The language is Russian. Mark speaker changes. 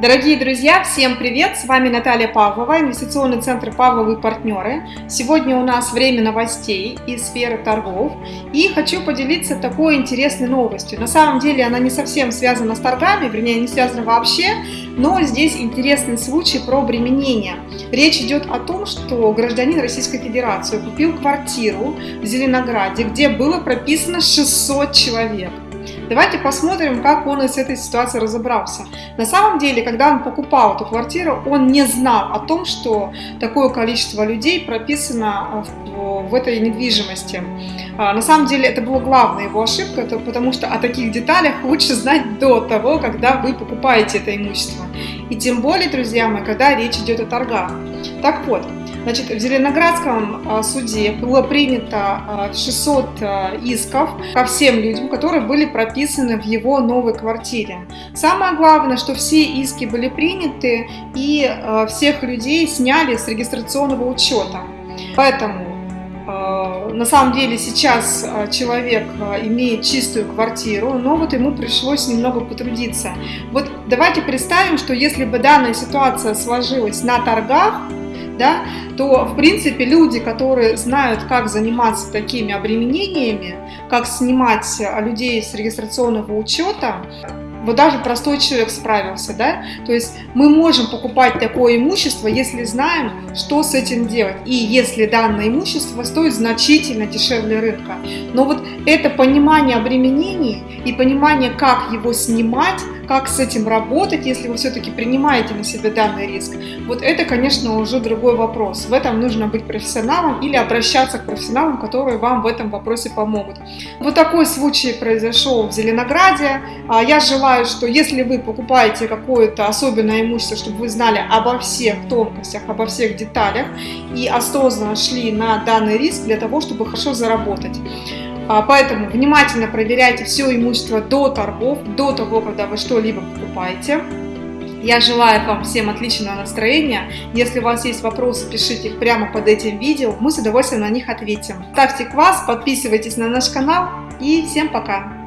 Speaker 1: Дорогие друзья, всем привет! С вами Наталья Павлова, инвестиционный центр Павловы партнеры. Сегодня у нас время новостей из сферы торгов. И хочу поделиться такой интересной новостью. На самом деле она не совсем связана с торгами, вернее не связана вообще, но здесь интересный случай про обременение. Речь идет о том, что гражданин Российской Федерации купил квартиру в Зеленограде, где было прописано 600 человек. Давайте посмотрим, как он из этой ситуации разобрался. На самом деле, когда он покупал эту квартиру, он не знал о том, что такое количество людей прописано в, в этой недвижимости. А, на самом деле, это была главная его ошибка, потому что о таких деталях лучше знать до того, когда вы покупаете это имущество. И тем более, друзья мои, когда речь идет о торгах. Так вот, Значит, в Зеленоградском а, суде было принято 600 а, а, исков ко всем людям, которые были прописаны в его новой квартире. Самое главное, что все иски были приняты и всех людей сняли с регистрационного учета. Поэтому на самом деле сейчас человек имеет чистую квартиру, но вот ему пришлось немного потрудиться. Вот давайте представим, что если бы данная ситуация сложилась на торгах, да, то, в принципе, люди, которые знают, как заниматься такими обременениями, как снимать людей с регистрационного учета, вот даже простой человек справился, да, то есть мы можем покупать такое имущество, если знаем, что с этим делать, и если данное имущество стоит значительно дешевле рынка. Но вот это понимание обременений и понимание, как его снимать, как с этим работать, если вы все-таки принимаете на себя данный риск, вот это, конечно, уже другой вопрос. В этом нужно быть профессионалом или обращаться к профессионалам, которые вам в этом вопросе помогут. Вот такой случай произошел в Зеленограде. А, я желаю, что если вы покупаете какое-то особенное имущество, чтобы вы знали обо всех тонкостях, обо всех деталях и осознанно шли на данный риск для того, чтобы хорошо заработать. А, поэтому внимательно проверяйте все имущество до торгов, до того, когда вы что-либо покупаете. Я желаю вам всем отличного настроения. Если у вас есть вопросы, пишите их прямо под этим видео. Мы с удовольствием на них ответим. Ставьте класс, подписывайтесь на наш канал и всем пока!